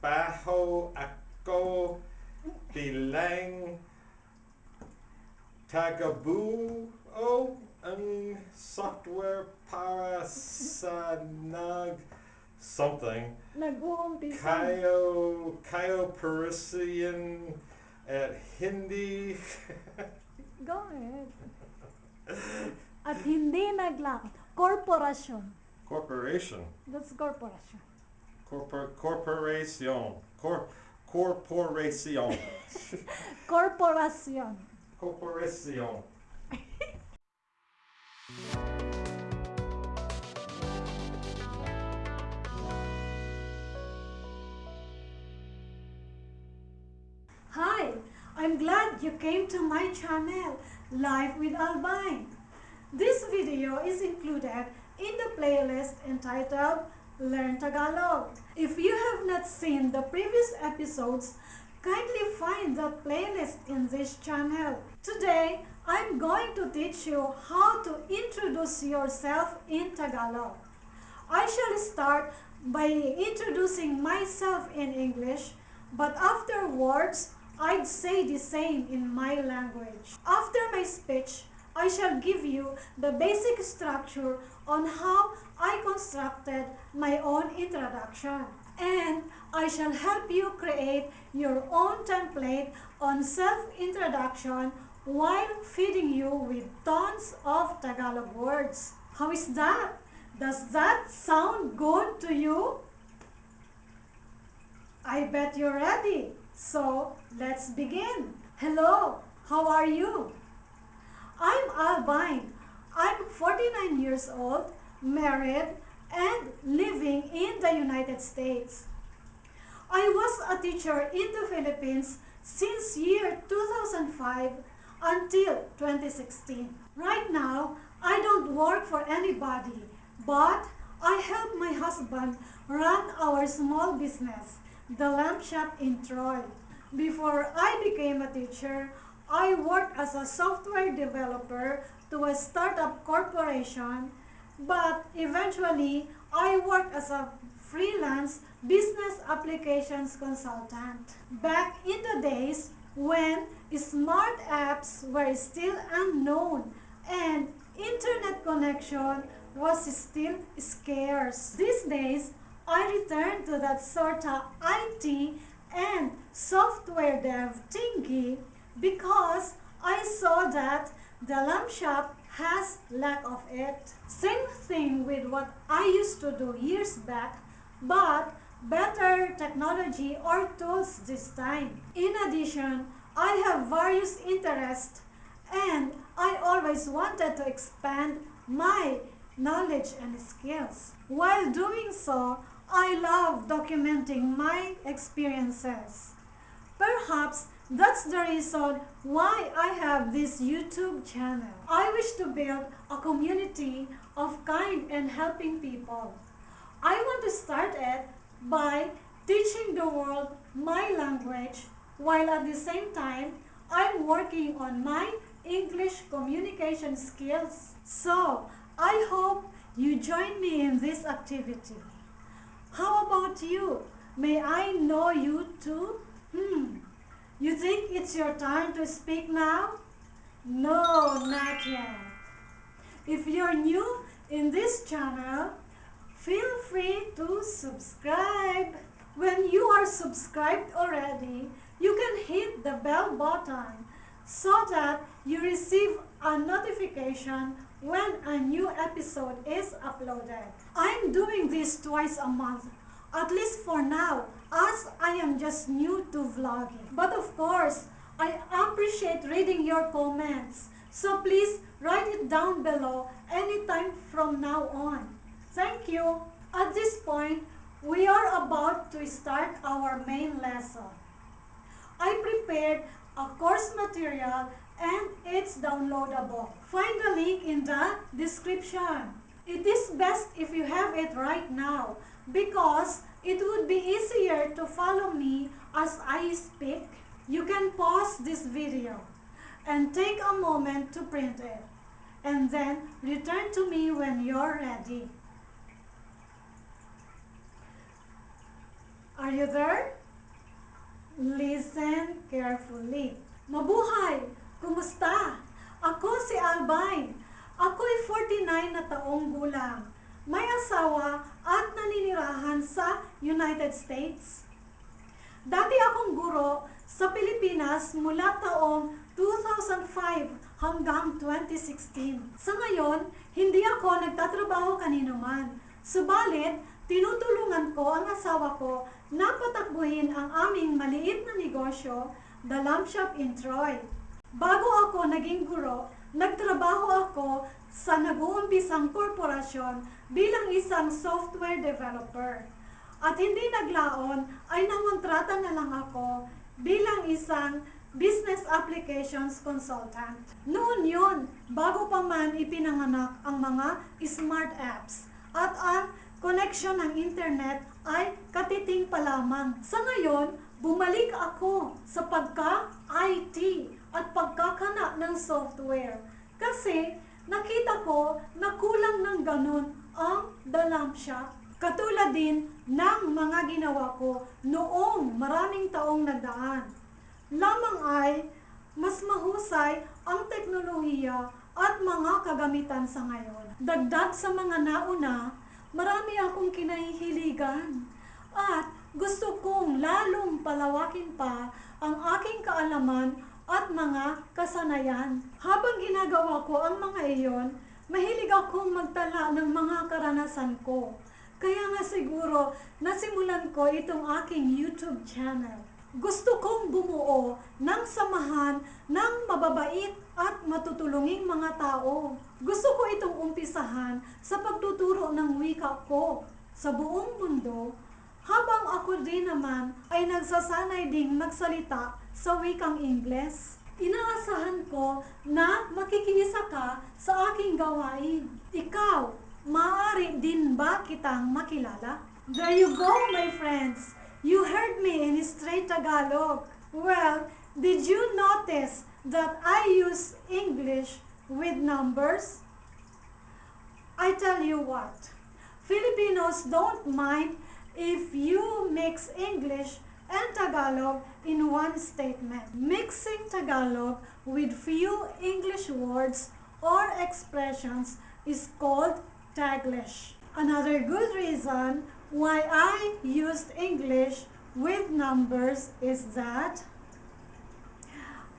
baho ako bilang tagabu o oh, ang software para sa nag something Nag-uumpisa. kayo kayo Parisian at Hindi Go ahead. At hindi naglakad. Korporasyon. corporation That's korporasyon. Corpor corporation cor corporation Korporasyon. corporation Hi, I'm glad you came to my channel, Live with Albine. This video is included in the playlist entitled Learn Tagalog. If you have not seen the previous episodes, kindly find the playlist in this channel. Today, I'm going to teach you how to introduce yourself in Tagalog. I shall start by introducing myself in English, but afterwards, I'd say the same in my language. After my speech, I shall give you the basic structure on how I constructed my own introduction. And I shall help you create your own template on self-introduction while feeding you with tons of Tagalog words. How is that? Does that sound good to you? I bet you're ready. So let's begin. Hello, how are you? I'm Albine. I'm 49 years old, married, and living in the United States. I was a teacher in the Philippines since year 2005 until 2016. Right now, I don't work for anybody, but I help my husband run our small business, the lamp shop in Troy. Before I became a teacher, I worked as a software developer to a startup corporation, but eventually I worked as a freelance business applications consultant. Back in the days when smart apps were still unknown and internet connection was still scarce. These days, I return to that sort of IT and software dev thingy because I saw that the lamp shop has lack of it. Same thing with what I used to do years back, but better technology or tools this time. In addition, I have various interests and I always wanted to expand my knowledge and skills. While doing so, I love documenting my experiences. Perhaps that's the reason why I have this YouTube channel. I wish to build a community of kind and helping people. I want to start it by teaching the world my language while at the same time I'm working on my English communication skills. So, I hope you join me in this activity. How about you? May I know you too? Hmm. You think it's your time to speak now? No, not yet. If you're new in this channel, feel free to subscribe. When you are subscribed already, you can hit the bell button so that you receive a notification when a new episode is uploaded. I'm doing this twice a month, at least for now, as I am just new to vlogging. But of course, I appreciate reading your comments. So please write it down below anytime from now on. Thank you. At this point, we are about to start our main lesson. I prepared a course material and it's downloadable. Find the link in the description. It is best if you have it right now because it would be easier to follow me as I speak. You can pause this video and take a moment to print it and then return to me when you're ready. Are you there? Listen carefully. Mabuhay! Kumusta? Ako si Albine. Ako'y 49 na taong gulang. May asawa at naninirahan sa United States. Dati akong guro sa Pilipinas mula taong 2005 hanggang 2016. Sa ngayon, hindi ako nagtatrabaho kanino man. Subalit, tinutulungan ko ang asawa ko na patakbuhin ang aming maliit na negosyo, The Lamb Shop in Troy. Bago ako naging guro, nagtrabaho ako sa nag-uumpisang korporasyon bilang isang software developer. At hindi naglaon ay nangontrata na lang ako bilang isang business applications consultant. Noon yun, bago pa man ipinanganak ang mga smart apps at ang connection ng internet ay katiting pa lamang. Sa ngayon, bumalik ako sa pagka-IT at pagkakana ng software kasi nakita ko na kulang ng ganun ang Shop Katulad din ng mga ginawa ko noong maraming taong nagdaan. Lamang ay mas mahusay ang teknolohiya at mga kagamitan sa ngayon. Dagdag sa mga nauna, marami akong kinahihiligan at gusto kong lalong palawakin pa ang aking kaalaman at mga kasanayan. Habang ginagawa ko ang mga iyon, mahilig akong magtala ng mga karanasan ko kaya nga siguro, nasimulan ko itong aking YouTube channel. Gusto kong bumuo ng samahan ng mababait at matutulunging mga tao. Gusto ko itong umpisahan sa pagtuturo ng wika ko sa buong mundo habang ako din naman ay nagsasanay ding magsalita sa wikang Ingles. Inaasahan ko na makikiisa ka sa aking gawain. Ikaw, Maaari din ba kitang makilala? There you go, my friends. You heard me in straight Tagalog. Well, did you notice that I use English with numbers? I tell you what, Filipinos don't mind if you mix English and Tagalog in one statement. Mixing Tagalog with few English words or expressions is called Taglish. Another good reason why I used English with numbers is that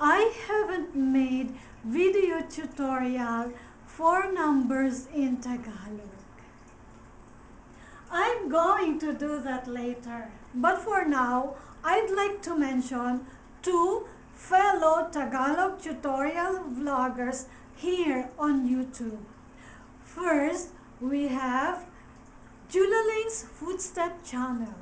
I haven't made video tutorial for numbers in Tagalog. I'm going to do that later. But for now, I'd like to mention two fellow Tagalog tutorial vloggers here on YouTube. First, we have Julaling's Footstep Channel.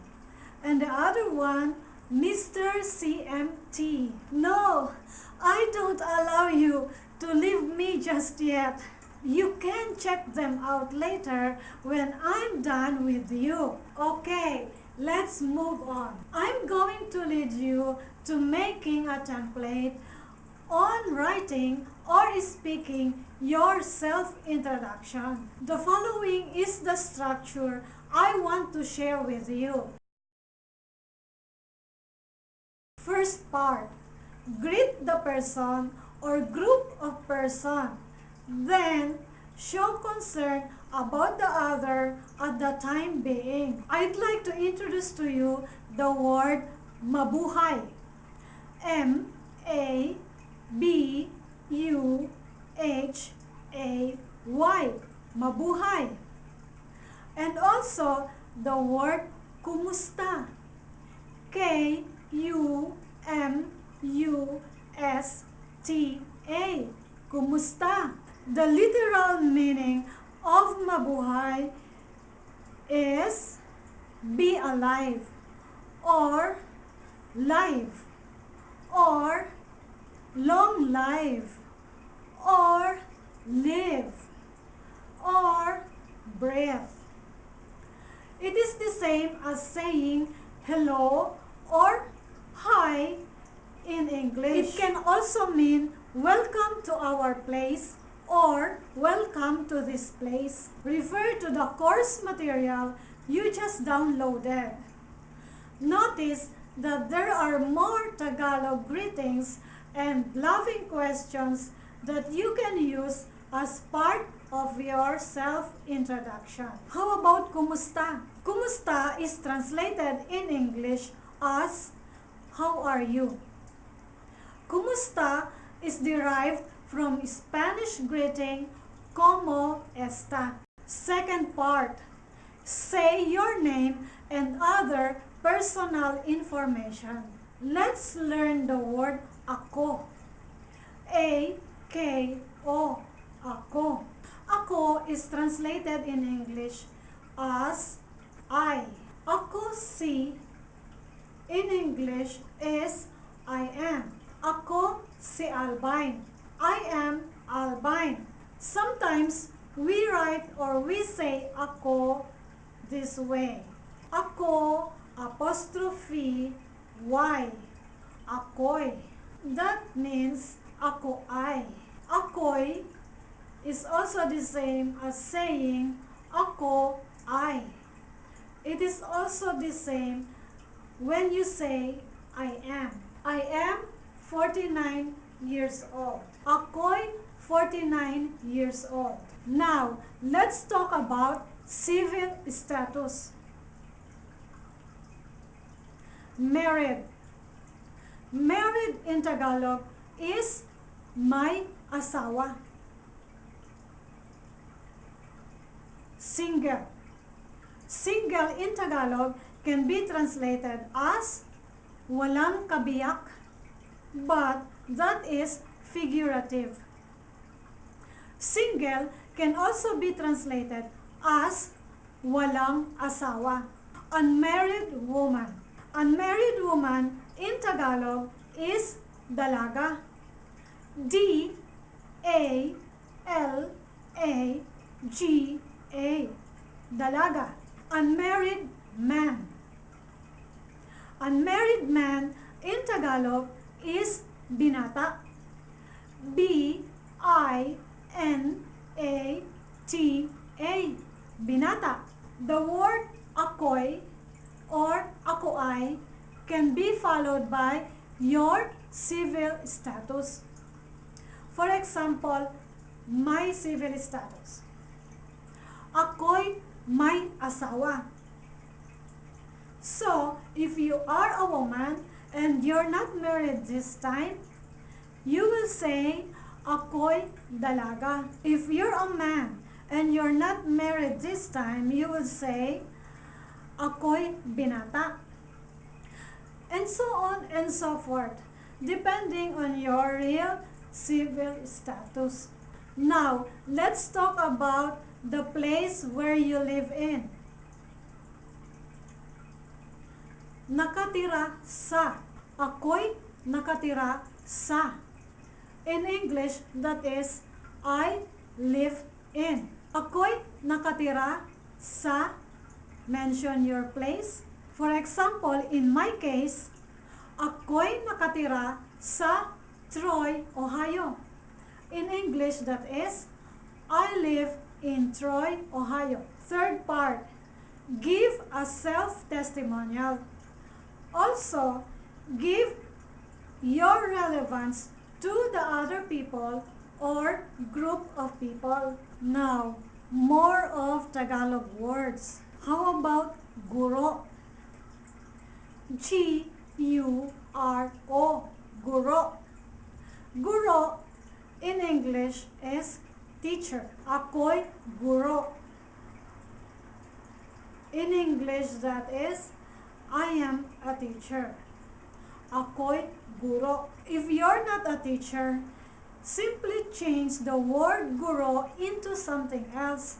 And the other one, Mr. CMT. No, I don't allow you to leave me just yet. You can check them out later when I'm done with you. Okay, let's move on. I'm going to lead you to making a template on writing or speaking your self-introduction. The following is the structure I want to share with you. First part, greet the person or group of person. Then, show concern about the other at the time being. I'd like to introduce to you the word mabuhay. M-A B U H A Y. Mabuhay. And also the word kumusta. K U M U S T A. Kumusta the literal meaning of mabuhay is be alive or live or long life or live or breath. It is the same as saying hello or hi in English. It can also mean welcome to our place or welcome to this place. Refer to the course material you just downloaded. Notice that there are more Tagalog greetings and loving questions that you can use as part of your self-introduction. How about kumusta? Kumusta is translated in English as how are you? Kumusta is derived from Spanish greeting como está. Second part, say your name and other personal information. Let's learn the word ako. A K O ako. Ako is translated in English as I. Ako si in English is I am. Ako si Albine. I am Albine. Sometimes we write or we say ako this way. Ako apostrophe y. Ako'y. That means ako ay. Ako'y is also the same as saying ako ay. It is also the same when you say I am. I am 49 years old. Ako'y 49 years old. Now, let's talk about civil status. Married. Married in Tagalog is may asawa. Single. Single in Tagalog can be translated as walang kabiyak, but that is figurative. Single can also be translated as walang asawa. Unmarried woman. Unmarried woman in Tagalog is dalaga. D A L A G A. Dalaga. Unmarried man. Unmarried man in Tagalog is binata. B I N A T A. Binata. The word ako'y or ako'ay can be followed by your civil status. For example, my civil status. Ako'y may asawa. So, if you are a woman and you're not married this time, you will say, ako'y dalaga. If you're a man and you're not married this time, you will say, ako'y binata. And so on and so forth, depending on your real civil status. Now, let's talk about the place where you live in. Nakatira sa. Ako'y nakatira sa. In English, that is, I live in. Ako'y nakatira sa. Mention your place. For example, in my case, ako'y nakatira sa Troy, Ohio. In English, that is, I live in Troy, Ohio. Third part, give a self-testimonial. Also, give your relevance to the other people or group of people. Now, more of Tagalog words. How about guro? G U R O. Guro. Guro in English is teacher. Ako'y guro. In English, that is, I am a teacher. Ako'y guro. If you're not a teacher, simply change the word guro into something else.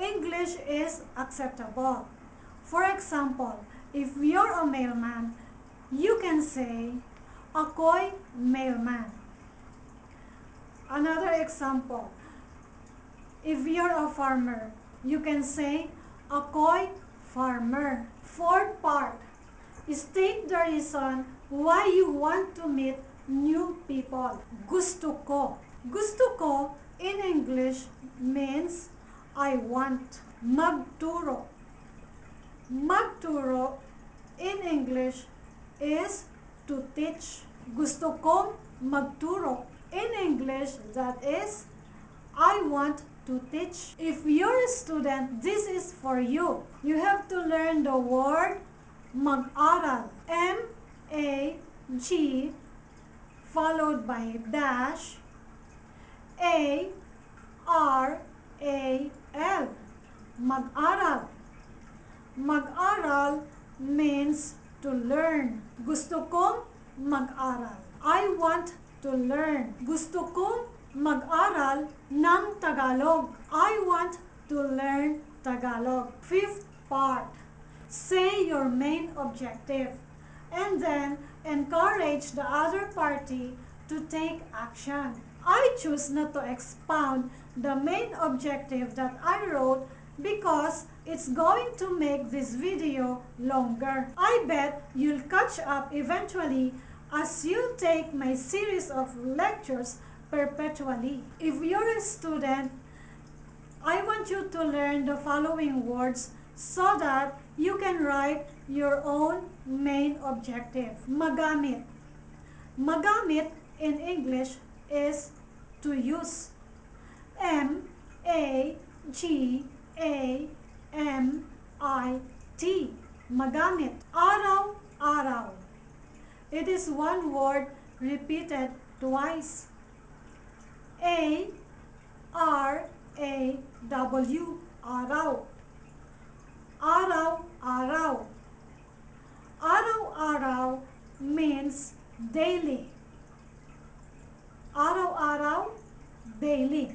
English is acceptable. For example, if you're a mailman, you can say, ako'y mailman. Another example, if you're a farmer, you can say, ako'y farmer. Fourth part, state the reason why you want to meet new people. Gusto ko. Gusto ko in English means I want. Magturo. Magturo in English is to teach. Gusto kong magturo. In English, that is, I want to teach. If you're a student, this is for you. You have to learn the word mag-aral. M-A-G followed by dash A-R-A-L. Mag-aral. Mag-aral means to learn. Gusto kong mag-aral. I want to learn. Gusto kong mag-aral ng Tagalog. I want to learn Tagalog. Fifth part. Say your main objective and then encourage the other party to take action. I choose not to expound the main objective that I wrote because it's going to make this video longer. I bet you'll catch up eventually as you take my series of lectures perpetually. If you're a student, I want you to learn the following words so that you can write your own main objective. Magamit. Magamit in English is to use. M A G A M I T. Magamit. Araw-araw. It is one word repeated twice. A R A W. Araw. Araw-araw. Araw-araw means daily. Araw-araw, daily.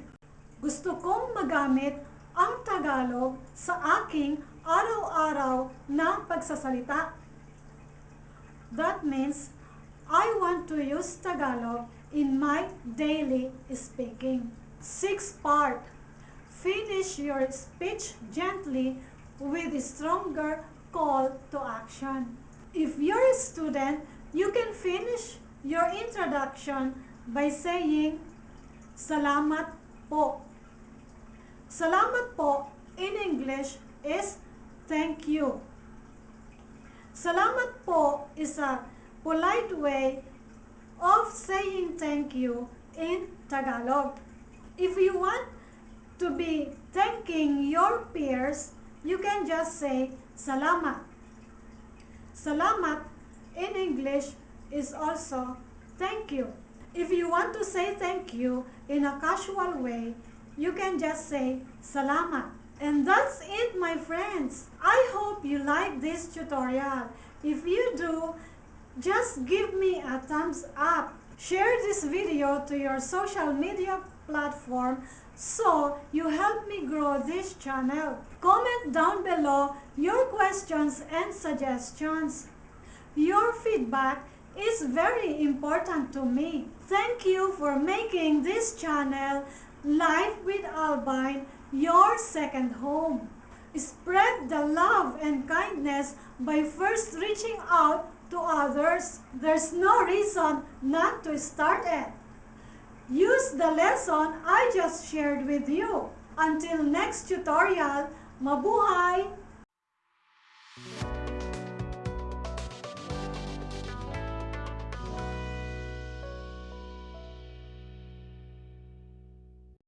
Gusto kong magamit ang Tagalog sa aking araw-araw na pagsasalita. That means I want to use Tagalog in my daily speaking. Sixth part. Finish your speech gently with a stronger call to action. If you're a student, you can finish your introduction by saying, Salamat po. Salamat po in English is thank you. Salamat po is a polite way of saying thank you in Tagalog. If you want to be thanking your peers, you can just say salamat. Salamat in English is also thank you. If you want to say thank you in a casual way, you can just say salamat. And that's it my friends. I hope you like this tutorial. If you do, just give me a thumbs up. Share this video to your social media platform so you help me grow this channel. Comment down below your questions and suggestions. Your feedback is very important to me. Thank you for making this channel Life with Albine your second home. Spread the love and kindness by first reaching out to others. There's no reason not to start it. Use the lesson I just shared with you. Until next tutorial, mabuhay!